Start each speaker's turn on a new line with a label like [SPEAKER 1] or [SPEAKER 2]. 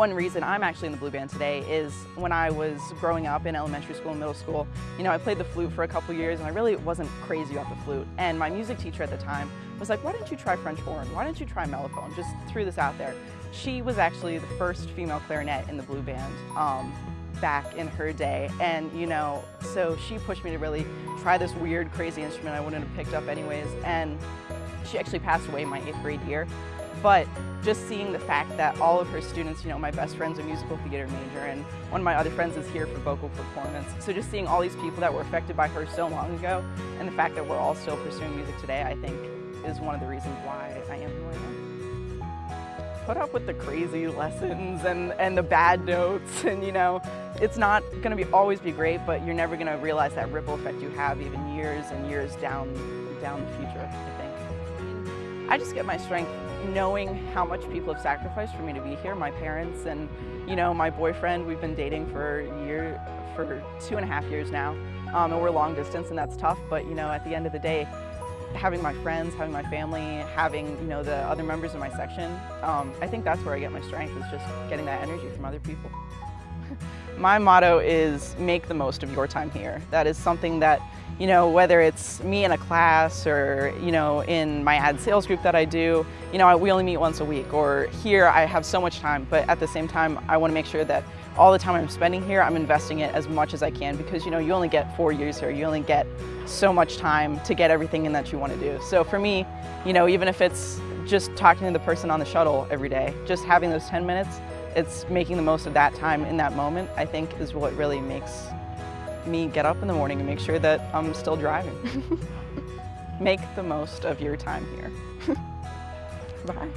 [SPEAKER 1] One reason I'm actually in the blue band today is when I was growing up in elementary school and middle school, you know, I played the flute for a couple years and I really wasn't crazy about the flute. And my music teacher at the time was like, why don't you try French horn? Why don't you try mellophone? Just threw this out there. She was actually the first female clarinet in the blue band. Um, back in her day and you know so she pushed me to really try this weird crazy instrument I wouldn't have picked up anyways and she actually passed away my eighth grade year but just seeing the fact that all of her students, you know, my best friend's a musical theater major and one of my other friends is here for vocal performance. So just seeing all these people that were affected by her so long ago and the fact that we're all still pursuing music today, I think is one of the reasons why I am who I am put up with the crazy lessons and, and the bad notes and you know, it's not gonna be always be great, but you're never gonna realize that ripple effect you have even years and years down, down the future, I think. I just get my strength knowing how much people have sacrificed for me to be here, my parents and you know, my boyfriend, we've been dating for a year, for two and a half years now. Um, and we're long distance and that's tough, but you know, at the end of the day, having my friends, having my family, having you know the other members of my section, um, I think that's where I get my strength is just getting that energy from other people. my motto is make the most of your time here. That is something that, you know, whether it's me in a class or, you know, in my ad sales group that I do, you know, we only meet once a week or here I have so much time, but at the same time, I want to make sure that all the time I'm spending here, I'm investing it as much as I can because you know you only get four years here. You only get so much time to get everything in that you want to do. So for me, you know, even if it's just talking to the person on the shuttle every day, just having those 10 minutes, it's making the most of that time in that moment, I think is what really makes me get up in the morning and make sure that I'm still driving. Make the most of your time here. Bye.